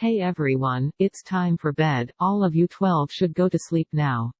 Hey everyone, it's time for bed, all of you 12 should go to sleep now.